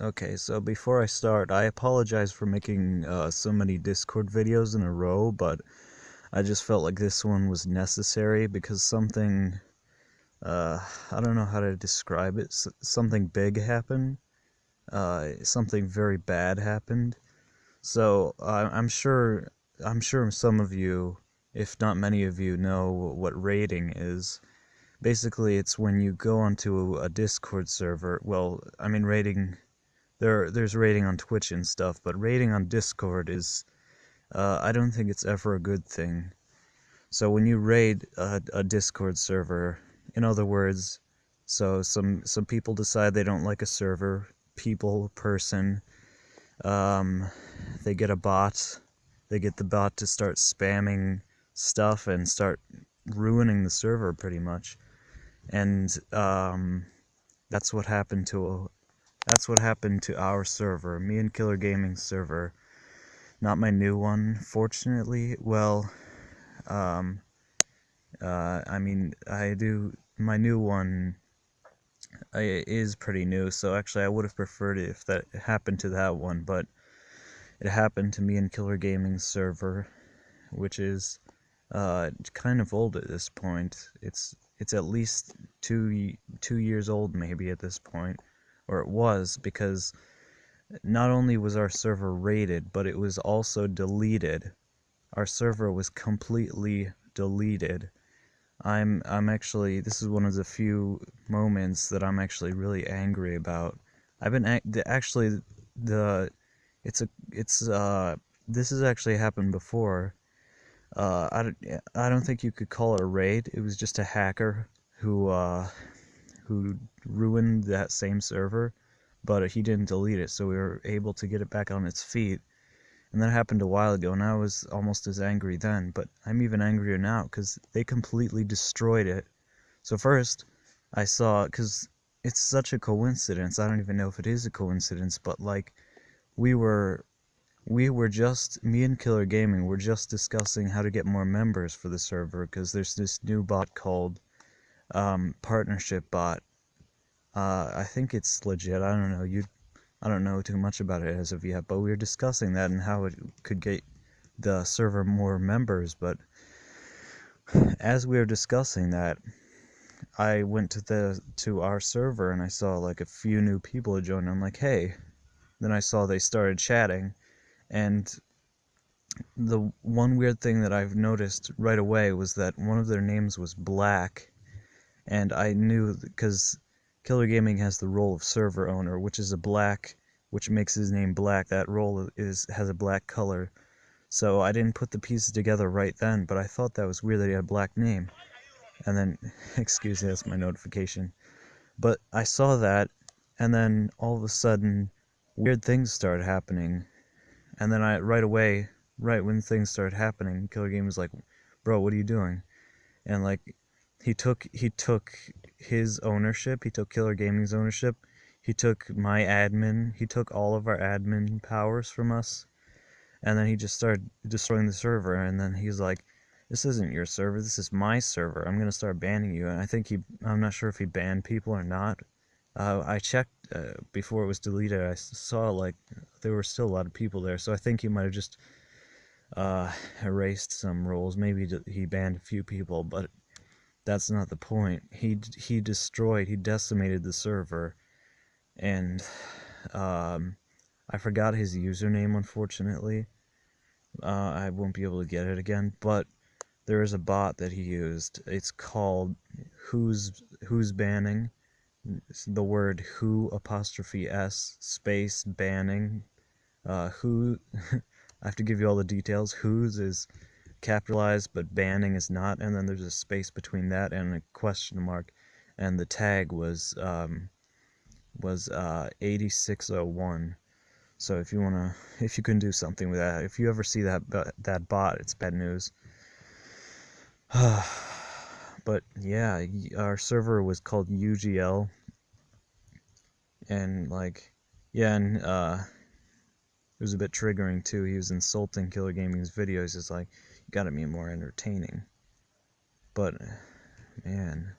Okay, so before I start, I apologize for making uh, so many Discord videos in a row, but I just felt like this one was necessary because something, uh, I don't know how to describe it, S something big happened, uh, something very bad happened. So I'm sure, I'm sure some of you, if not many of you, know what raiding is. Basically, it's when you go onto a Discord server. Well, I mean, raiding there there's raiding on Twitch and stuff, but raiding on Discord is uh, I don't think it's ever a good thing. So when you raid a, a Discord server, in other words, so some some people decide they don't like a server, people, person, um, they get a bot, they get the bot to start spamming stuff and start ruining the server pretty much, and um, that's what happened to that's what happened to our server, me and Killer Gaming's server. Not my new one, fortunately. Well, um, uh, I mean, I do, my new one I, is pretty new, so actually I would have preferred it if that happened to that one, but it happened to me and Killer Gaming's server, which is uh, kind of old at this point. It's it's at least two two years old maybe at this point or it was, because not only was our server raided, but it was also deleted. Our server was completely deleted. I'm I'm actually this is one of the few moments that I'm actually really angry about. I've been actually the it's a it's uh this has actually happened before. Uh, I don't I don't think you could call it a raid. It was just a hacker who uh who ruined that same server, but he didn't delete it, so we were able to get it back on its feet. And that happened a while ago, and I was almost as angry then, but I'm even angrier now because they completely destroyed it. So first, I saw, because it's such a coincidence, I don't even know if it is a coincidence, but like, we were we were just me and Killer Gaming were just discussing how to get more members for the server because there's this new bot called um, partnership bot. Uh, I think it's legit. I don't know. You, I don't know too much about it as of yet, but we were discussing that and how it could get the server more members. But as we were discussing that, I went to the to our server and I saw like a few new people join. I'm like, hey. Then I saw they started chatting, and the one weird thing that I've noticed right away was that one of their names was Black, and I knew because Killer Gaming has the role of server owner, which is a black, which makes his name black. That role is has a black color. So I didn't put the pieces together right then, but I thought that was weird that he had a black name. And then, excuse me, that's my notification. But I saw that, and then all of a sudden, weird things started happening. And then I, right away, right when things started happening, Killer Game was like, bro, what are you doing? And like, he took he took his ownership. He took Killer Gaming's ownership. He took my admin. He took all of our admin powers from us. And then he just started destroying the server. And then he's like, "This isn't your server. This is my server. I'm gonna start banning you." And I think he, I'm not sure if he banned people or not. Uh, I checked uh, before it was deleted. I saw like there were still a lot of people there. So I think he might have just uh, erased some rules. Maybe he banned a few people, but that's not the point. He he destroyed, he decimated the server, and um, I forgot his username. Unfortunately, uh, I won't be able to get it again. But there is a bot that he used. It's called who's who's banning. It's the word who apostrophe s space banning. Uh, who I have to give you all the details. Who's is capitalized, but banning is not, and then there's a space between that and a question mark, and the tag was um, was uh, 8601. So if you wanna, if you can do something with that, if you ever see that that bot, it's bad news. but yeah, our server was called UGL, and like, yeah, and uh, it was a bit triggering too. He was insulting Killer Gaming's videos. It's like, gotta be more entertaining. But, man,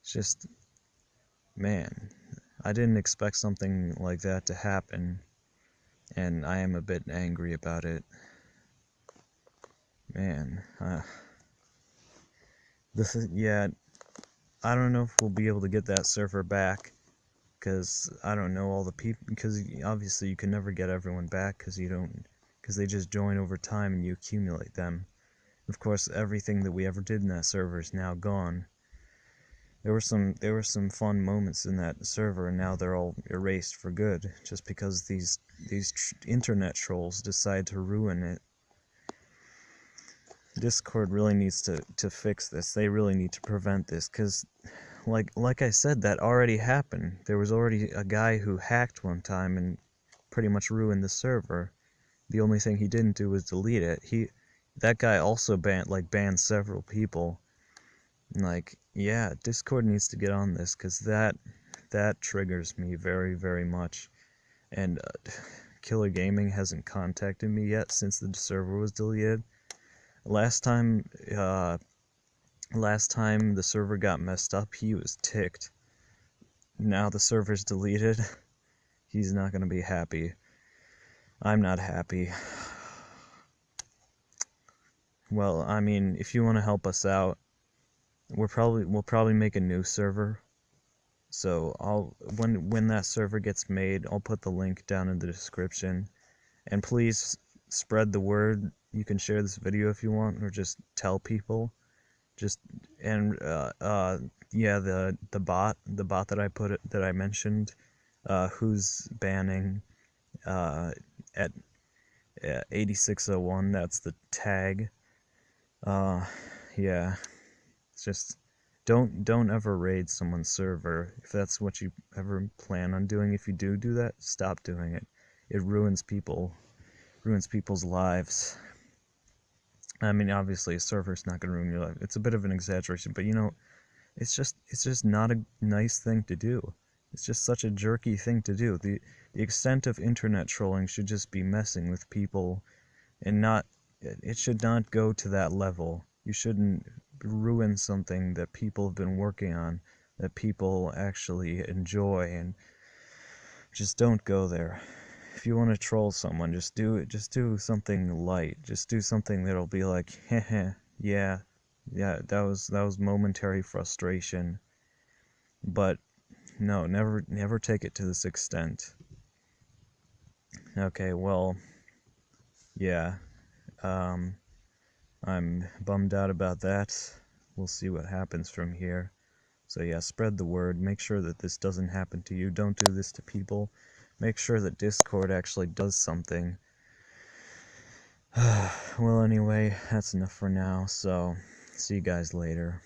it's just, man, I didn't expect something like that to happen, and I am a bit angry about it. Man, uh, this is, yeah, I don't know if we'll be able to get that server back, because I don't know all the people, because obviously you can never get everyone back, because you don't, because they just join over time and you accumulate them. Of course, everything that we ever did in that server is now gone. There were some there were some fun moments in that server, and now they're all erased for good, just because these these tr internet trolls decide to ruin it. Discord really needs to to fix this. They really need to prevent this, cause like like I said, that already happened. There was already a guy who hacked one time and pretty much ruined the server. The only thing he didn't do was delete it. He that guy also banned like banned several people. Like, yeah, Discord needs to get on this because that that triggers me very very much. And uh, Killer Gaming hasn't contacted me yet since the server was deleted. Last time, uh, last time the server got messed up, he was ticked. Now the server's deleted. He's not gonna be happy. I'm not happy. Well, I mean, if you want to help us out, we're probably we'll probably make a new server. So I'll when when that server gets made, I'll put the link down in the description. And please spread the word. You can share this video if you want, or just tell people. Just and uh, uh yeah, the the bot the bot that I put it that I mentioned, uh, who's banning uh at 8601. That's the tag. Uh, yeah. It's just don't don't ever raid someone's server if that's what you ever plan on doing. If you do do that, stop doing it. It ruins people, ruins people's lives. I mean, obviously, a server's not gonna ruin your life. It's a bit of an exaggeration, but you know, it's just it's just not a nice thing to do. It's just such a jerky thing to do. The the extent of internet trolling should just be messing with people and not it should not go to that level. You shouldn't ruin something that people have been working on, that people actually enjoy, and just don't go there. If you want to troll someone, just do it. Just do something light. Just do something that'll be like, heh yeah, yeah, that was that was momentary frustration. But no, never never take it to this extent. Okay, well, yeah. Um, I'm bummed out about that. We'll see what happens from here. So yeah, spread the word. Make sure that this doesn't happen to you. Don't do this to people. Make sure that Discord actually does something. well, anyway, that's enough for now. So, see you guys later.